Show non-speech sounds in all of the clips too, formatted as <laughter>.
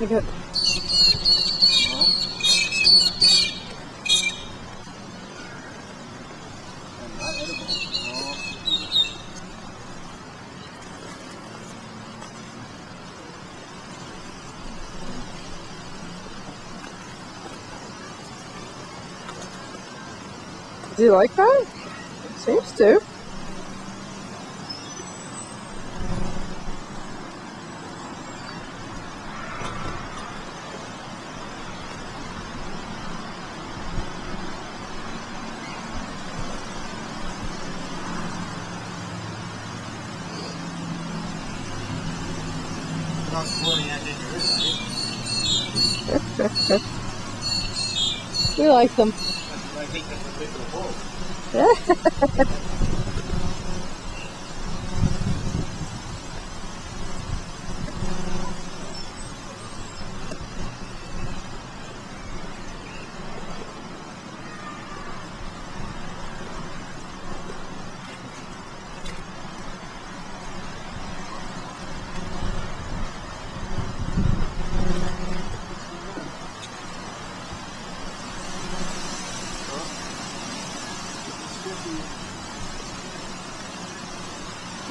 Look Do you like that? Seems to. We like them. <laughs>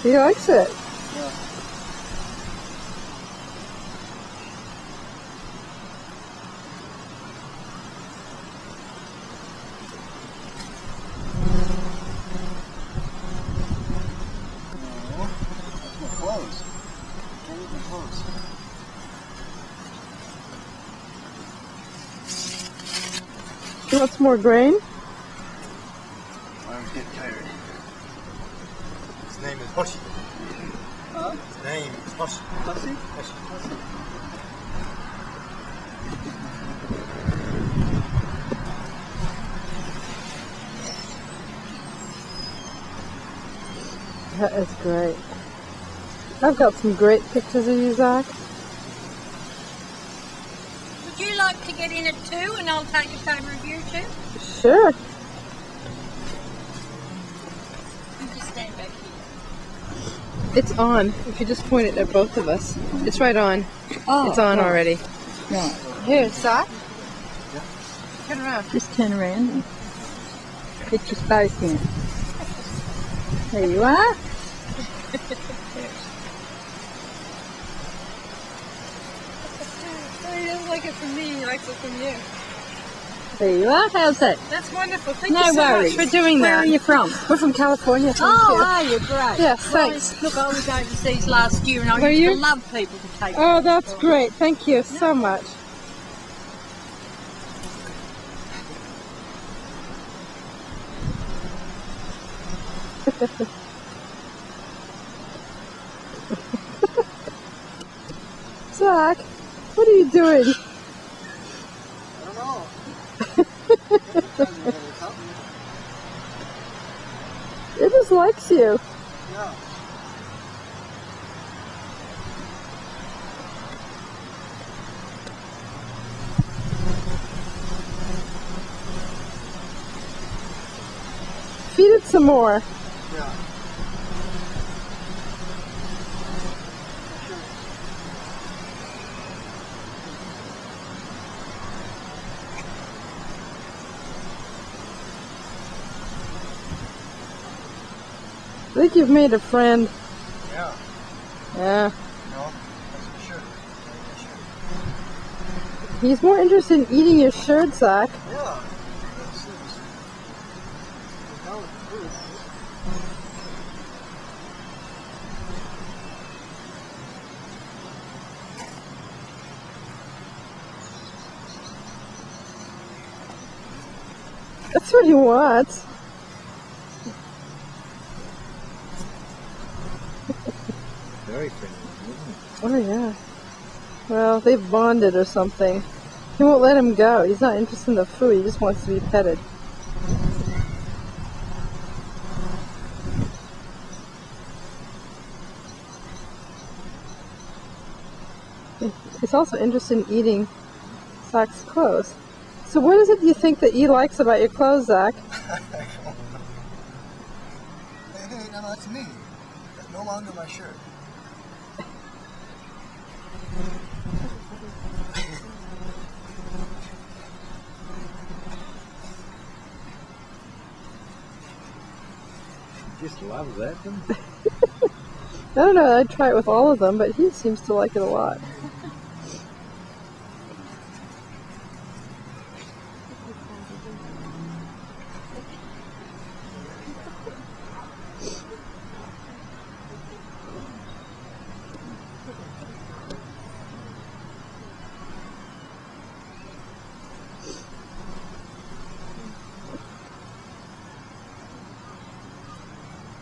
He likes it. Clothes. He wants more grain. His name is Hoshi. Huh? His name is Hoshi. Pussy? Hoshi. That is great. I've got some great pictures of you, Zach. Would you like to get in it too and I'll take a photo of you too? Sure. You just stand back here. It's on. If you just point it at both of us. It's right on. Oh, It's on oh, already. Right. Here, Zach. Turn around. Just turn around get your both in. There you are. <laughs> He doesn't like it from me, he likes it from you. There you are. How's that? That's wonderful. Thank No you so worries. much for doing Where that. Where are you from? We're from California. Thank Oh, you. are you? Great. Yes, Well, thanks. Look, I was overseas last year and I Were used you? to love people to take Oh, that's great. Thank you so much. <laughs> Zach, what are you doing? I don't know. Doesn't really help me. It just likes you. Yeah. Feed it some more. Yeah. I think you've made a friend. Yeah. Yeah. No, that's for sure. That's for sure. He's more interested in eating your shirt, Zach. Yeah. That's it. How it proves. That's what he wants. Very friendly, isn't it? Oh yeah. Well, they've bonded or something. He won't let him go. He's not interested in the food. He just wants to be petted. He's also interested in eating Zach's clothes. So what is it you think that he likes about your clothes, Zach? Hey, <laughs> hey, no, that's me no longer my shirt. Just loves that one. <laughs> I don't know. I'd try it with all of them, but he seems to like it a lot.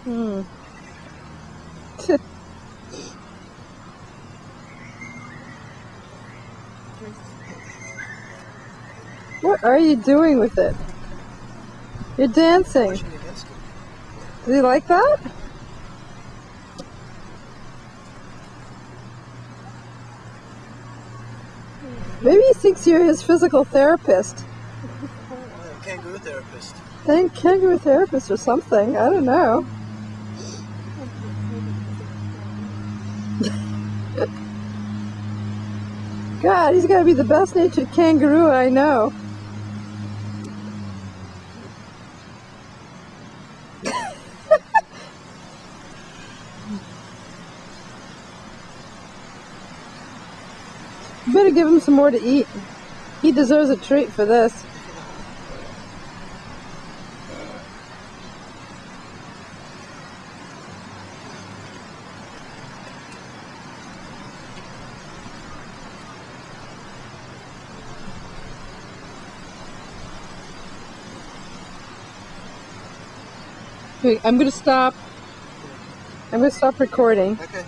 Hmm. <laughs> What are you doing with it? You're dancing. Do against it. Does he like that? Maybe he thinks you're his physical therapist. Kangaroo therapist. I think kangaroo therapist or something. I don't know. God, he's got to be the best natured kangaroo I know. <laughs> Better give him some more to eat. He deserves a treat for this. I'm gonna stop. I'm gonna stop recording. Okay.